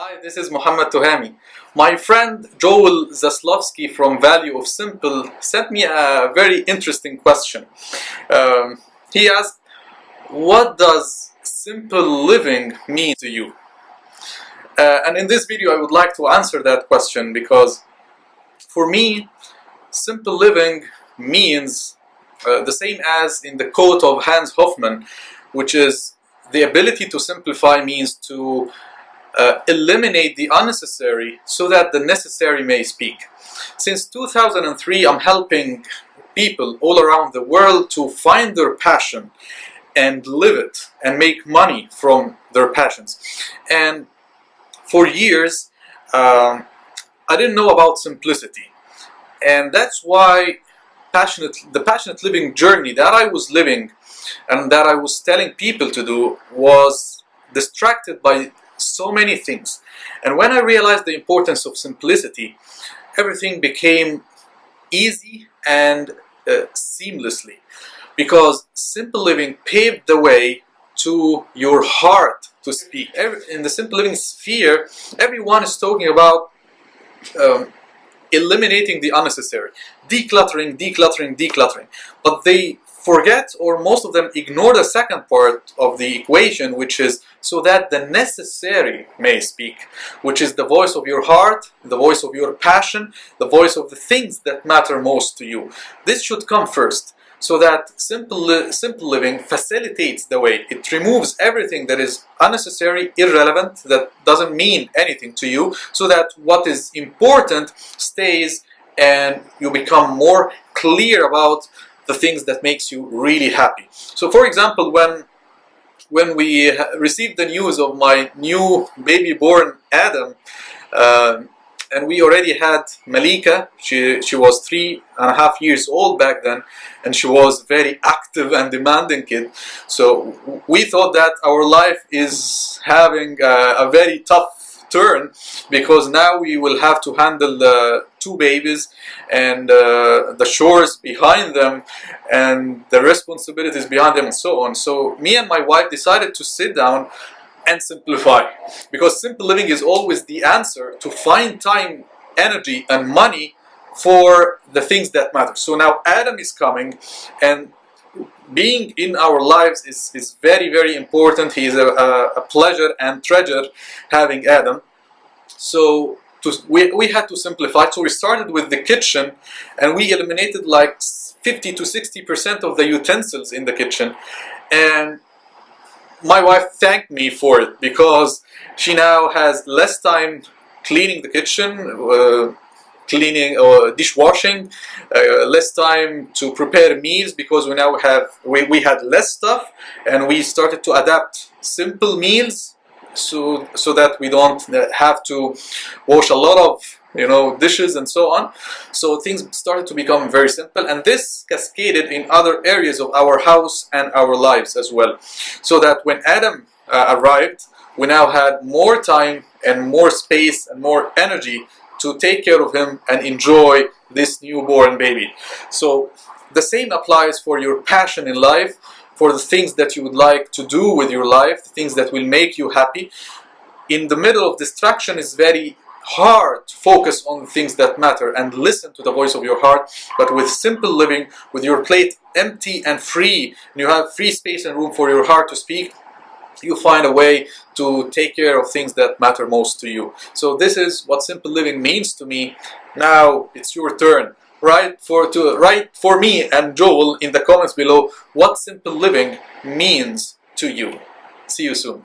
Hi, this is Mohammed Tohami. My friend Joel Zaslofsky from Value of Simple sent me a very interesting question. Um, he asked, what does simple living mean to you? Uh, and in this video I would like to answer that question because for me, simple living means uh, the same as in the quote of Hans Hofmann, which is the ability to simplify means to uh, eliminate the unnecessary so that the necessary may speak. Since 2003 I'm helping people all around the world to find their passion and live it and make money from their passions. And for years um, I didn't know about simplicity and that's why passionate the passionate living journey that I was living and that I was telling people to do was distracted by so many things. And when I realized the importance of simplicity, everything became easy and uh, seamlessly. Because simple living paved the way to your heart to speak. Every, in the simple living sphere, everyone is talking about um, eliminating the unnecessary, decluttering, decluttering, decluttering. But they forget or most of them ignore the second part of the equation which is so that the necessary may speak which is the voice of your heart the voice of your passion the voice of the things that matter most to you this should come first so that simple, li simple living facilitates the way. It removes everything that is unnecessary, irrelevant, that doesn't mean anything to you, so that what is important stays and you become more clear about the things that makes you really happy. So for example, when when we received the news of my new baby born Adam, uh, and we already had Malika, she, she was three and a half years old back then, and she was very active and demanding kid. So we thought that our life is having a, a very tough turn because now we will have to handle the two babies and uh, the chores behind them and the responsibilities behind them and so on. So me and my wife decided to sit down and simplify because simple living is always the answer to find time, energy and money for the things that matter. So now Adam is coming and being in our lives is, is very very important. He is a, a, pleasure and treasure having Adam. So to, we, we had to simplify. So we started with the kitchen and we eliminated like 50 to 60 percent of the utensils in the kitchen. And my wife thanked me for it because she now has less time cleaning the kitchen uh, cleaning or dishwashing, uh, less time to prepare meals because we now have, we, we had less stuff and we started to adapt simple meals so, so that we don't have to wash a lot of you know dishes and so on. So things started to become very simple and this cascaded in other areas of our house and our lives as well. So that when Adam uh, arrived we now had more time and more space and more energy to take care of him and enjoy this newborn baby. So the same applies for your passion in life, for the things that you would like to do with your life, the things that will make you happy. In the middle of distraction is very hard to focus on things that matter and listen to the voice of your heart but with simple living with your plate empty and free and you have free space and room for your heart to speak you find a way to take care of things that matter most to you. So this is what simple living means to me. Now it's your turn. Write for to write for me and Joel in the comments below what simple living means to you. See you soon.